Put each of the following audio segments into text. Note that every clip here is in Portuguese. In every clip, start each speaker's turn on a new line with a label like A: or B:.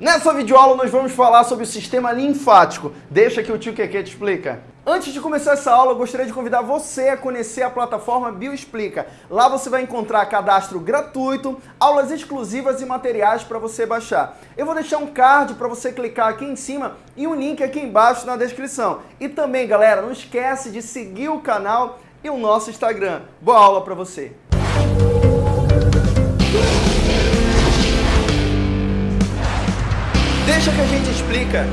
A: Nessa videoaula nós vamos falar sobre o sistema linfático. Deixa que o tio Keke te explica. Antes de começar essa aula, eu gostaria de convidar você a conhecer a plataforma Bioexplica. Lá você vai encontrar cadastro gratuito, aulas exclusivas e materiais para você baixar. Eu vou deixar um card para você clicar aqui em cima e um link aqui embaixo na descrição. E também, galera, não esquece de seguir o canal e o nosso Instagram. Boa aula para você! Deixa que a gente explica.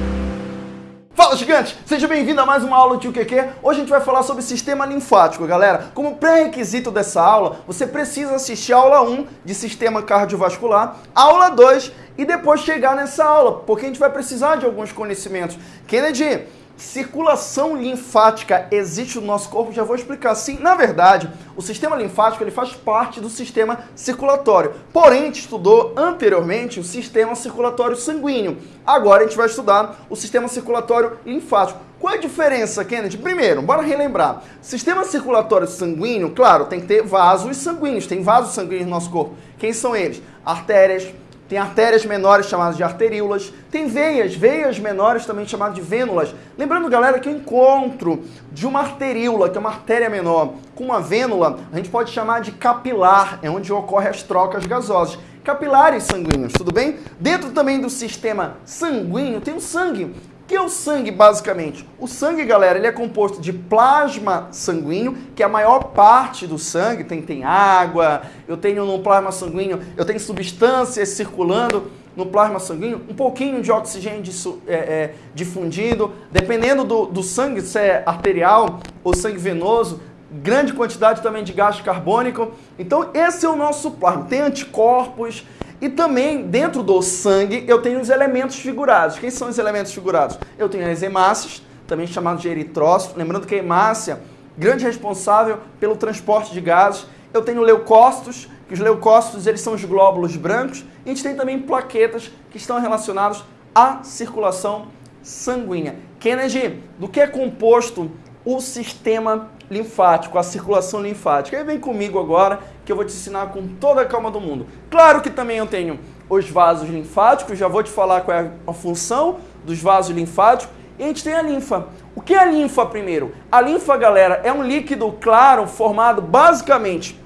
A: Fala, gigante! Seja bem-vindo a mais uma aula de QQ. Hoje a gente vai falar sobre sistema linfático, galera. Como pré-requisito dessa aula, você precisa assistir a aula 1 de sistema cardiovascular, aula 2 e depois chegar nessa aula, porque a gente vai precisar de alguns conhecimentos. Kennedy, circulação linfática existe no nosso corpo? Já vou explicar. Sim, na verdade, o sistema linfático ele faz parte do sistema circulatório. Porém, a gente estudou anteriormente o sistema circulatório sanguíneo. Agora a gente vai estudar o sistema circulatório linfático. Qual é a diferença, Kennedy? Primeiro, bora relembrar. Sistema circulatório sanguíneo, claro, tem que ter vasos sanguíneos. Tem vasos sanguíneos no nosso corpo. Quem são eles? Artérias, tem artérias menores chamadas de arteríolas, tem veias, veias menores também chamadas de vênulas. Lembrando, galera, que o encontro de uma arteríola, que é uma artéria menor, com uma vênula, a gente pode chamar de capilar, é onde ocorrem as trocas gasosas. Capilares sanguíneos, tudo bem? Dentro também do sistema sanguíneo tem o sangue. O que é o sangue, basicamente? O sangue, galera, ele é composto de plasma sanguíneo, que é a maior parte do sangue, tem, tem água, eu tenho no plasma sanguíneo, eu tenho substâncias circulando no plasma sanguíneo, um pouquinho de oxigênio é, é, difundido, dependendo do, do sangue, se é arterial ou sangue venoso, grande quantidade também de gás carbônico. Então esse é o nosso plasma, tem anticorpos, e também, dentro do sangue, eu tenho os elementos figurados. Quem são os elementos figurados? Eu tenho as hemácias, também chamados de eritrócitos. Lembrando que a hemácia, grande responsável pelo transporte de gases. Eu tenho leucócitos, que os leucócitos eles são os glóbulos brancos. E a gente tem também plaquetas, que estão relacionados à circulação sanguínea. Kennedy, do que é composto o sistema linfático, a circulação linfática. Aí vem comigo agora que eu vou te ensinar com toda a calma do mundo. Claro que também eu tenho os vasos linfáticos, já vou te falar qual é a função dos vasos linfáticos. E a gente tem a linfa. O que é a linfa primeiro? A linfa, galera, é um líquido claro formado basicamente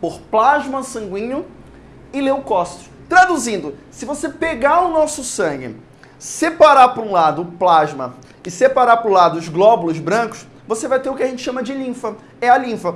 A: por plasma sanguíneo e leucócitos. Traduzindo, se você pegar o nosso sangue, separar para um lado o plasma e separar para o lado os glóbulos brancos, você vai ter o que a gente chama de linfa. É a linfa.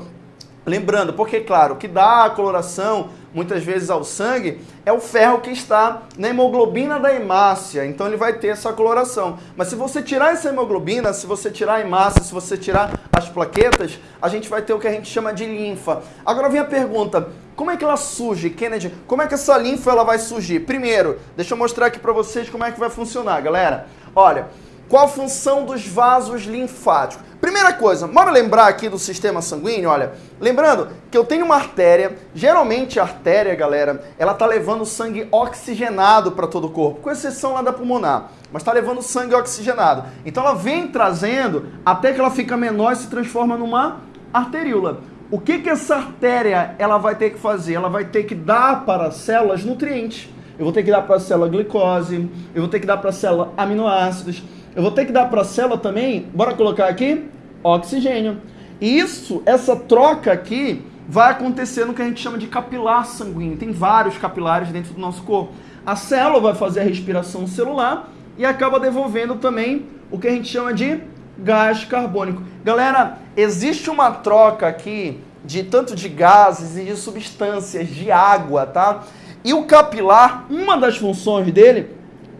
A: Lembrando, porque claro, o que dá a coloração muitas vezes ao sangue é o ferro que está na hemoglobina da hemácia, então ele vai ter essa coloração. Mas se você tirar essa hemoglobina, se você tirar a hemácia, se você tirar as plaquetas, a gente vai ter o que a gente chama de linfa. Agora vem a pergunta, como é que ela surge, Kennedy? Como é que essa linfa ela vai surgir? Primeiro, deixa eu mostrar aqui para vocês como é que vai funcionar, galera. Olha, qual a função dos vasos linfáticos? Primeira coisa, bora lembrar aqui do sistema sanguíneo, olha. Lembrando que eu tenho uma artéria, geralmente a artéria, galera, ela tá levando sangue oxigenado para todo o corpo, com exceção lá da pulmonar, mas tá levando sangue oxigenado. Então ela vem trazendo até que ela fica menor e se transforma numa arteríola. O que que essa artéria ela vai ter que fazer? Ela vai ter que dar para as células nutrientes. Eu vou ter que dar para a célula glicose, eu vou ter que dar para a célula aminoácidos, eu vou ter que dar para a célula também, bora colocar aqui, oxigênio. E isso, essa troca aqui, vai acontecer no que a gente chama de capilar sanguíneo. Tem vários capilares dentro do nosso corpo. A célula vai fazer a respiração celular e acaba devolvendo também o que a gente chama de gás carbônico. Galera, existe uma troca aqui de tanto de gases e de substâncias, de água, tá? E o capilar, uma das funções dele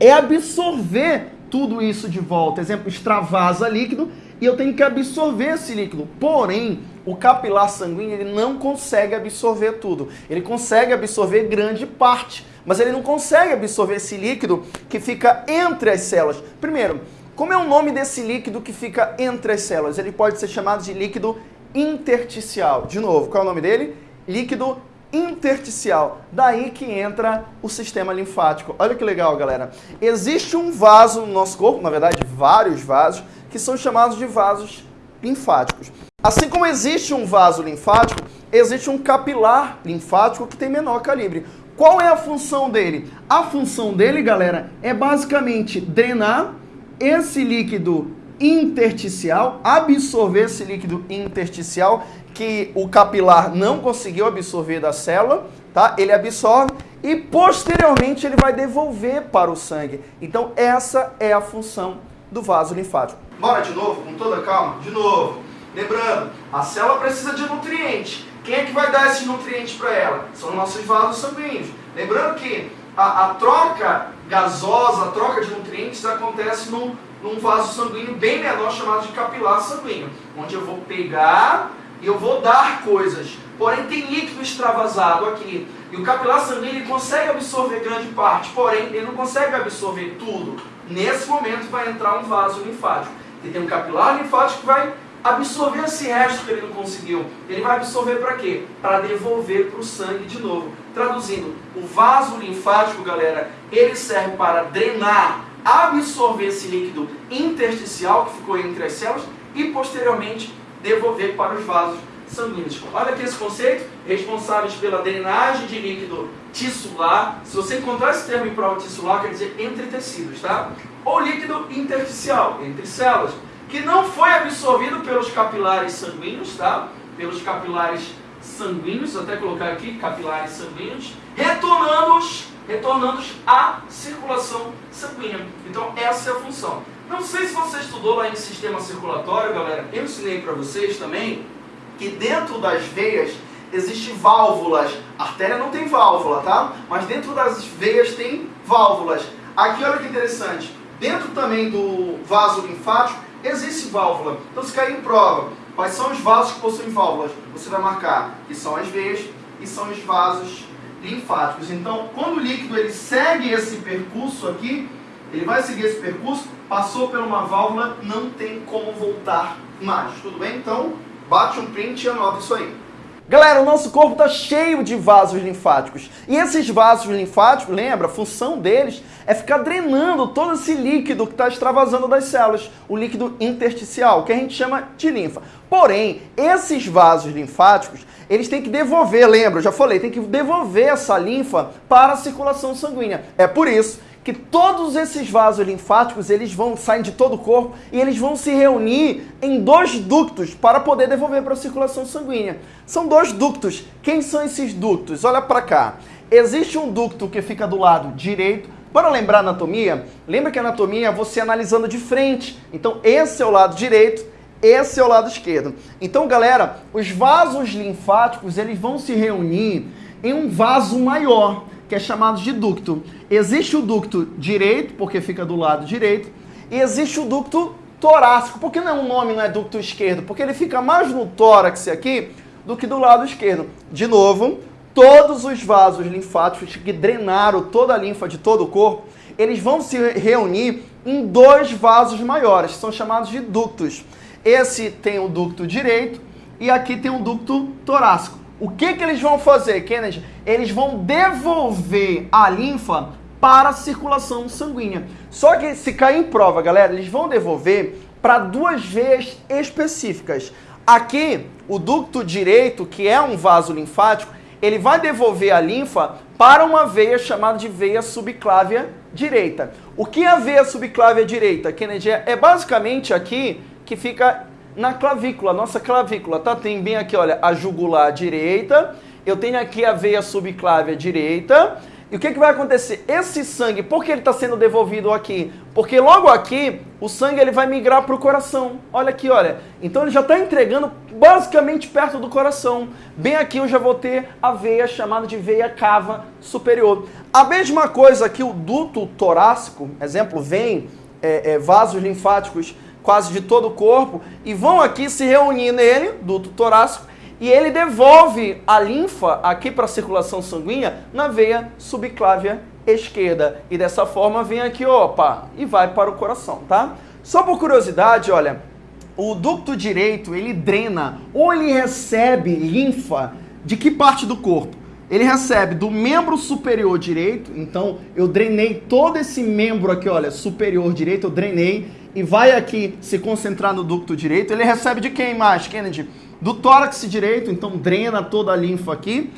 A: é absorver tudo isso de volta. Exemplo, extravasa líquido e eu tenho que absorver esse líquido. Porém, o capilar sanguíneo ele não consegue absorver tudo. Ele consegue absorver grande parte, mas ele não consegue absorver esse líquido que fica entre as células. Primeiro, como é o nome desse líquido que fica entre as células? Ele pode ser chamado de líquido intersticial. De novo, qual é o nome dele? Líquido intersticial. Daí que entra o sistema linfático. Olha que legal, galera. Existe um vaso no nosso corpo, na verdade, vários vasos, que são chamados de vasos linfáticos. Assim como existe um vaso linfático, existe um capilar linfático que tem menor calibre. Qual é a função dele? A função dele, galera, é basicamente drenar esse líquido intersticial, absorver esse líquido intersticial que o capilar não conseguiu absorver da célula, tá? Ele absorve e posteriormente ele vai devolver para o sangue. Então essa é a função do vaso linfático. Bora de novo, com toda calma? De novo. Lembrando, a célula precisa de nutrientes. Quem é que vai dar esses nutrientes para ela? São nossos vasos sanguíneos. Lembrando que a, a, troca gasosa, a troca de nutrientes acontece num, num vaso sanguíneo bem menor chamado de capilar sanguíneo, onde eu vou pegar e eu vou dar coisas. Porém, tem líquido extravasado aqui. E o capilar sanguíneo consegue absorver grande parte, porém, ele não consegue absorver tudo. Nesse momento vai entrar um vaso linfático. E tem um capilar linfático que vai absorver esse resto que ele não conseguiu. Ele vai absorver para quê? Para devolver para o sangue de novo. Traduzindo, o vaso linfático, galera, ele serve para drenar, absorver esse líquido intersticial que ficou entre as células e posteriormente devolver para os vasos sanguíneos. Olha aqui esse conceito, responsáveis pela drenagem de líquido tissular. Se você encontrar esse termo em prova tissular, quer dizer entre tecidos, tá? Ou líquido intersticial, entre células, que não foi absorvido pelos capilares sanguíneos, tá? Pelos capilares sanguíneos, até colocar aqui, capilares sanguíneos, retornando-os retornando à circulação sanguínea. Então, essa é a função. Não sei se você estudou lá em sistema circulatório, galera, eu ensinei para vocês também que dentro das veias existem válvulas. A artéria não tem válvula, tá? Mas dentro das veias tem válvulas. Aqui, olha que interessante, dentro também do vaso linfático existe válvula. Então, se cair em prova, quais são os vasos que possuem válvulas? Você vai marcar que são as veias e são os vasos linfáticos. Então, quando o líquido ele segue esse percurso aqui, ele vai seguir esse percurso, passou por uma válvula, não tem como voltar mais. Tudo bem? Então, bate um print e anota isso aí. Galera, o nosso corpo está cheio de vasos linfáticos. E esses vasos linfáticos, lembra, a função deles é ficar drenando todo esse líquido que está extravasando das células, o líquido intersticial, que a gente chama de linfa. Porém, esses vasos linfáticos, eles têm que devolver, lembra, eu já falei, tem que devolver essa linfa para a circulação sanguínea. É por isso que todos esses vasos linfáticos, eles vão sair de todo o corpo e eles vão se reunir em dois ductos para poder devolver para a circulação sanguínea. São dois ductos. Quem são esses ductos? Olha para cá. Existe um ducto que fica do lado direito. Para lembrar anatomia, lembra que anatomia é você analisando de frente. Então esse é o lado direito, esse é o lado esquerdo. Então, galera, os vasos linfáticos, eles vão se reunir em um vaso maior que é chamado de ducto. Existe o ducto direito, porque fica do lado direito, e existe o ducto torácico. Por que não, o nome não é ducto esquerdo? Porque ele fica mais no tórax aqui do que do lado esquerdo. De novo, todos os vasos linfáticos que drenaram toda a linfa de todo o corpo, eles vão se reunir em dois vasos maiores, que são chamados de ductos. Esse tem o ducto direito e aqui tem o ducto torácico. O que, que eles vão fazer, Kennedy? Eles vão devolver a linfa para a circulação sanguínea. Só que se cair em prova, galera, eles vão devolver para duas veias específicas. Aqui, o ducto direito, que é um vaso linfático, ele vai devolver a linfa para uma veia chamada de veia subclávia direita. O que é a veia subclávia direita, Kennedy? É basicamente aqui que fica na clavícula, nossa clavícula, tá? Tem bem aqui, olha, a jugular direita, eu tenho aqui a veia subclávia direita, e o que, que vai acontecer? Esse sangue, por que ele está sendo devolvido aqui? Porque logo aqui, o sangue ele vai migrar para o coração. Olha aqui, olha. Então ele já está entregando basicamente perto do coração. Bem aqui eu já vou ter a veia chamada de veia cava superior. A mesma coisa que o duto torácico, exemplo, vem é, é, vasos linfáticos quase de todo o corpo, e vão aqui se reunir nele, duto torácico, e ele devolve a linfa aqui para a circulação sanguínea na veia subclávia esquerda. E dessa forma vem aqui, opa, e vai para o coração, tá? Só por curiosidade, olha, o ducto direito, ele drena ou ele recebe linfa de que parte do corpo? Ele recebe do membro superior direito, então eu drenei todo esse membro aqui, olha, superior direito, eu drenei e vai aqui se concentrar no ducto direito, ele recebe de quem mais, Kennedy? Do tórax direito, então drena toda a linfa aqui.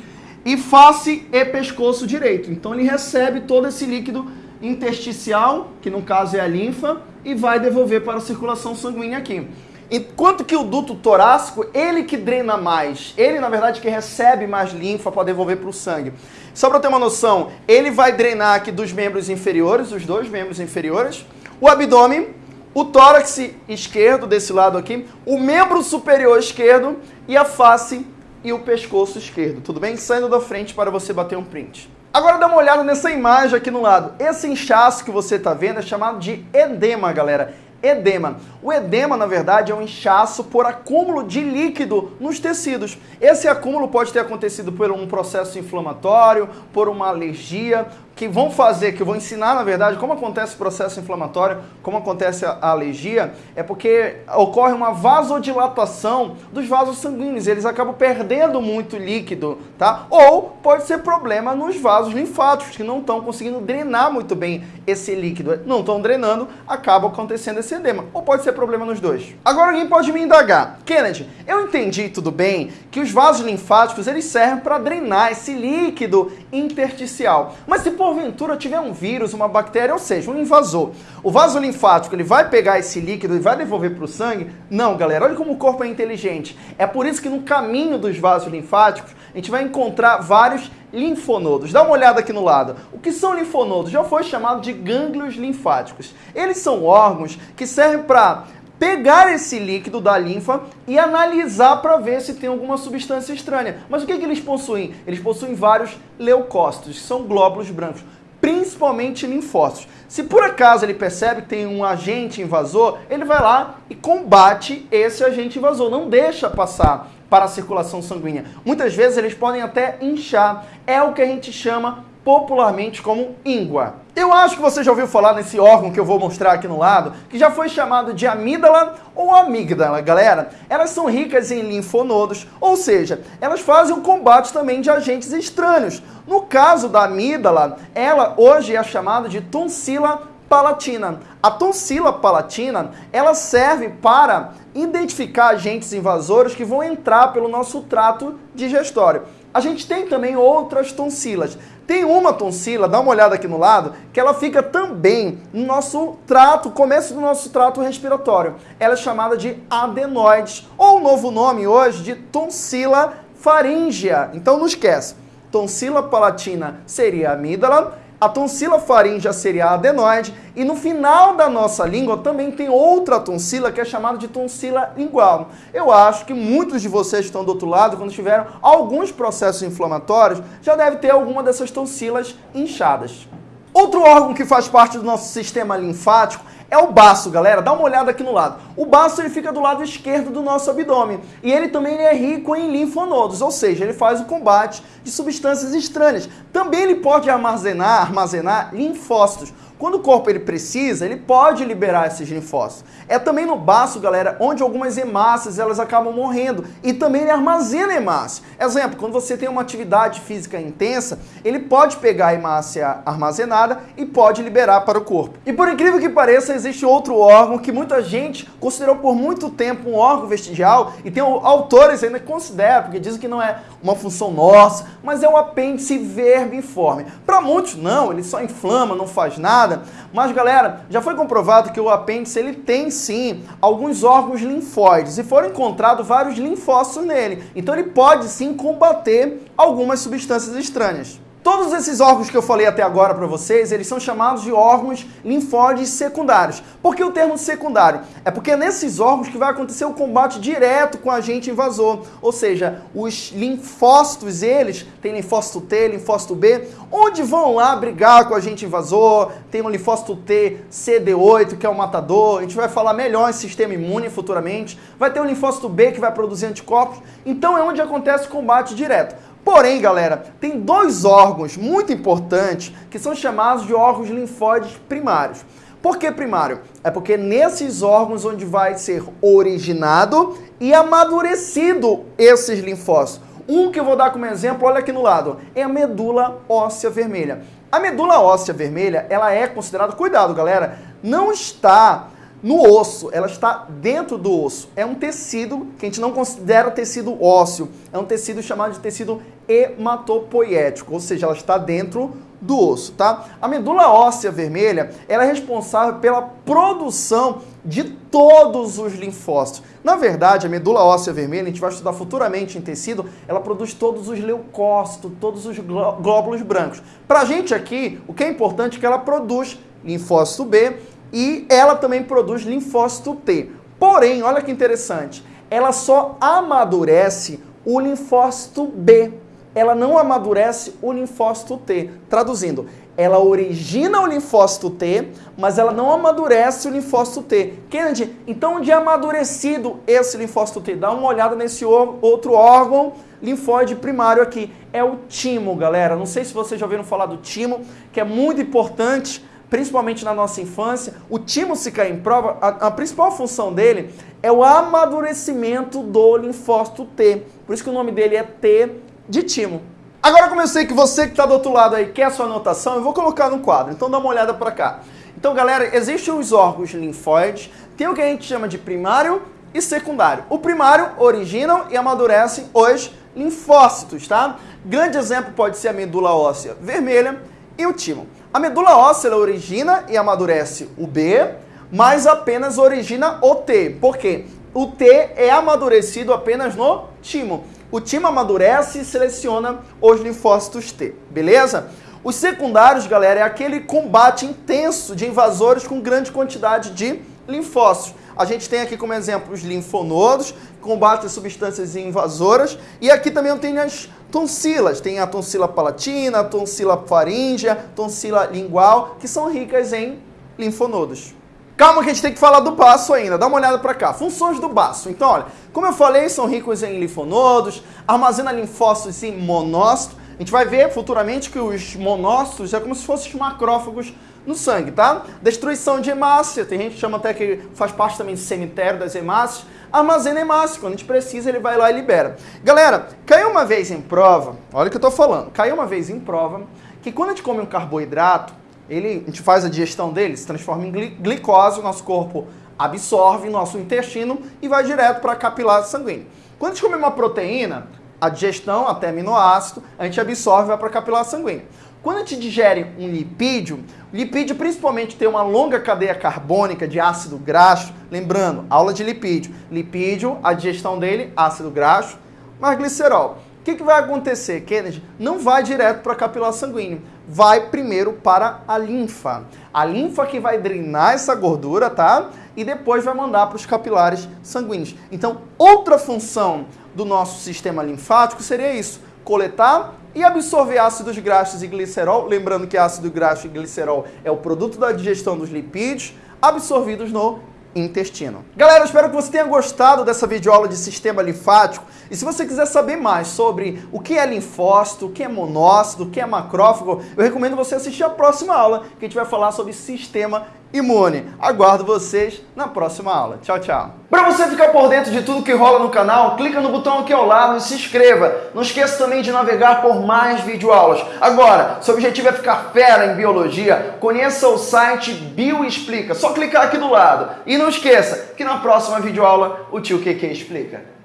A: e face e pescoço direito. Então ele recebe todo esse líquido intersticial, que no caso é a linfa, e vai devolver para a circulação sanguínea aqui. Enquanto que o duto torácico, ele que drena mais, ele na verdade que recebe mais linfa para devolver para o sangue. Só para ter uma noção, ele vai drenar aqui dos membros inferiores, os dois membros inferiores, o abdômen, o tórax esquerdo desse lado aqui, o membro superior esquerdo e a face e o pescoço esquerdo, tudo bem? Saindo da frente para você bater um print. Agora dá uma olhada nessa imagem aqui no lado. Esse inchaço que você está vendo é chamado de edema, galera edema. O edema, na verdade, é um inchaço por acúmulo de líquido nos tecidos. Esse acúmulo pode ter acontecido por um processo inflamatório, por uma alergia, que vão fazer, que eu vou ensinar, na verdade, como acontece o processo inflamatório, como acontece a alergia, é porque ocorre uma vasodilatação dos vasos sanguíneos, eles acabam perdendo muito líquido, tá? Ou pode ser problema nos vasos linfáticos, que não estão conseguindo drenar muito bem esse líquido. Não estão drenando, acaba acontecendo esse edema. Ou pode ser problema nos dois. Agora alguém pode me indagar. Kennedy, eu entendi tudo bem que os vasos linfáticos, eles servem para drenar esse líquido intersticial. Mas se por porventura tiver um vírus, uma bactéria, ou seja, um invasor, o vaso linfático ele vai pegar esse líquido e vai devolver para o sangue? Não, galera, olha como o corpo é inteligente. É por isso que no caminho dos vasos linfáticos a gente vai encontrar vários linfonodos. Dá uma olhada aqui no lado. O que são linfonodos? Já foi chamado de gânglios linfáticos. Eles são órgãos que servem para pegar esse líquido da linfa e analisar para ver se tem alguma substância estranha. Mas o que, que eles possuem? Eles possuem vários leucócitos, que são glóbulos brancos, principalmente linfócitos. Se por acaso ele percebe que tem um agente invasor, ele vai lá e combate esse agente invasor, não deixa passar para a circulação sanguínea. Muitas vezes eles podem até inchar. É o que a gente chama popularmente como íngua. Eu acho que você já ouviu falar nesse órgão que eu vou mostrar aqui no lado, que já foi chamado de amígdala ou amígdala, galera. Elas são ricas em linfonodos, ou seja, elas fazem o combate também de agentes estranhos. No caso da amígdala, ela hoje é chamada de tonsila palatina. A tonsila palatina, ela serve para identificar agentes invasores que vão entrar pelo nosso trato digestório. A gente tem também outras tonsilas. Tem uma tonsila, dá uma olhada aqui no lado, que ela fica também no nosso trato, começo do nosso trato respiratório. Ela é chamada de adenoides, ou o novo nome hoje de tonsila faríngea. Então não esquece, tonsila palatina seria a amígdala, a tonsila faríngea seria a adenoide e no final da nossa língua também tem outra tonsila que é chamada de tonsila lingual. Eu acho que muitos de vocês que estão do outro lado, quando tiveram alguns processos inflamatórios, já deve ter alguma dessas tonsilas inchadas. Outro órgão que faz parte do nosso sistema linfático é o baço, galera. Dá uma olhada aqui no lado. O baço ele fica do lado esquerdo do nosso abdômen e ele também é rico em linfonodos, ou seja, ele faz o combate de substâncias estranhas. Também ele pode armazenar, armazenar linfócitos. Quando o corpo ele precisa, ele pode liberar esses linfócitos. É também no baço, galera, onde algumas hemácias elas acabam morrendo e também ele armazena hemácia. Exemplo, quando você tem uma atividade física intensa, ele pode pegar a hemácia armazenada e pode liberar para o corpo. E por incrível que pareça, existe outro órgão que muita gente considerou por muito tempo um órgão vestigial e tem autores ainda que consideram, porque dizem que não é uma função nossa, mas é o apêndice vermiforme. Para muitos, não, ele só inflama, não faz nada nada. Mas, galera, já foi comprovado que o apêndice ele tem sim alguns órgãos linfóides e foram encontrados vários linfócitos nele. Então ele pode sim combater algumas substâncias estranhas. Todos esses órgãos que eu falei até agora para vocês, eles são chamados de órgãos linfóides secundários. Por que o termo secundário? É porque é nesses órgãos que vai acontecer o combate direto com o agente invasor. Ou seja, os linfócitos, eles, tem linfócito T, linfócito B, onde vão lá brigar com o agente invasor, tem o linfócito T, CD8, que é o matador, a gente vai falar melhor em sistema imune futuramente, vai ter o linfócito B que vai produzir anticorpos, então é onde acontece o combate direto. Porém, galera, tem dois órgãos muito importantes que são chamados de órgãos linfóides primários. Por que primário? É porque nesses órgãos onde vai ser originado e amadurecido esses linfócitos. Um que eu vou dar como exemplo, olha aqui no lado, é a medula óssea vermelha. A medula óssea vermelha, ela é considerada, cuidado galera, não está no osso, ela está dentro do osso. É um tecido que a gente não considera tecido ósseo, é um tecido chamado de tecido hematopoético, ou seja, ela está dentro do osso, tá? A medula óssea vermelha, ela é responsável pela produção de todos os linfócitos. Na verdade, a medula óssea vermelha, a gente vai estudar futuramente em tecido, ela produz todos os leucócitos, todos os glóbulos brancos. Pra gente aqui, o que é importante é que ela produz linfócito B e ela também produz linfócito T. Porém, olha que interessante, ela só amadurece o linfócito B ela não amadurece o linfócito T. Traduzindo, ela origina o linfócito T, mas ela não amadurece o linfócito T. Kennedy, então onde é amadurecido esse linfócito T? Dá uma olhada nesse outro órgão linfóide primário aqui. É o timo, galera. Não sei se vocês já ouviram falar do timo, que é muito importante, principalmente na nossa infância. O timo, se cair em prova, a, a principal função dele é o amadurecimento do linfócito T. Por isso que o nome dele é T de timo. Agora como eu sei que você que está do outro lado aí quer a sua anotação, eu vou colocar no quadro, então dá uma olhada para cá. Então galera, existem os órgãos linfóides, tem o que a gente chama de primário e secundário. O primário originam e amadurecem os linfócitos, tá? Grande exemplo pode ser a medula óssea vermelha e o timo. A medula óssea origina e amadurece o B, mas apenas origina o T. Por quê? O T é amadurecido apenas no timo o time amadurece e seleciona os linfócitos T, beleza? Os secundários, galera, é aquele combate intenso de invasores com grande quantidade de linfócitos. A gente tem aqui como exemplo os linfonodos, combate substâncias invasoras, e aqui também tem as tonsilas, tem a tonsila palatina, a tonsila faríngea, tonsila lingual, que são ricas em linfonodos. Calma que a gente tem que falar do baço ainda, dá uma olhada para cá. Funções do baço. Então, olha, como eu falei, são ricos em linfonodos, armazena linfócitos e monócitos. A gente vai ver futuramente que os monócitos é como se fossem os macrófagos no sangue, tá? Destruição de hemácia, tem gente que chama até que faz parte também do cemitério das hemácias. Armazena hemácia, quando a gente precisa ele vai lá e libera. Galera, caiu uma vez em prova, olha o que eu tô falando, caiu uma vez em prova que quando a gente come um carboidrato, ele, a gente faz a digestão dele, se transforma em glicose, o nosso corpo absorve nosso intestino e vai direto para a capilar sanguínea. Quando a gente come uma proteína, a digestão até aminoácido, a gente absorve e vai para a capilar sanguínea. Quando a gente digere um lipídio, o lipídio principalmente tem uma longa cadeia carbônica de ácido graxo, lembrando, aula de lipídio. Lipídio, a digestão dele, ácido graxo, mais glicerol. O que, que vai acontecer, Kennedy? Não vai direto para a capilar sanguínea vai primeiro para a linfa. A linfa que vai drenar essa gordura, tá? E depois vai mandar para os capilares sanguíneos. Então, outra função do nosso sistema linfático seria isso: coletar e absorver ácidos graxos e glicerol. Lembrando que ácido graxo e glicerol é o produto da digestão dos lipídios absorvidos no intestino. Galera, espero que você tenha gostado dessa videoaula de sistema linfático. E se você quiser saber mais sobre o que é linfócito, o que é monócito, o que é macrófago, eu recomendo você assistir a próxima aula, que a gente vai falar sobre sistema imune. Aguardo vocês na próxima aula. Tchau, tchau. Para você ficar por dentro de tudo que rola no canal, clica no botão aqui ao lado e se inscreva. Não esqueça também de navegar por mais videoaulas. Agora, se o objetivo é ficar fera em biologia, conheça o site Bioexplica. Só clicar aqui do lado. E não esqueça que na próxima videoaula o tio QQ explica.